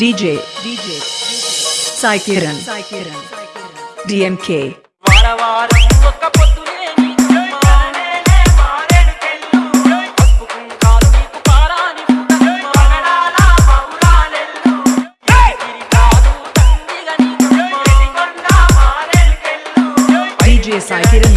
DJ DJ Sai Kiran Sai Kiran DMK. ఒక్క పొద్దులేని మానేలే మారేడుకెళ్ళు DJ Sai Kiran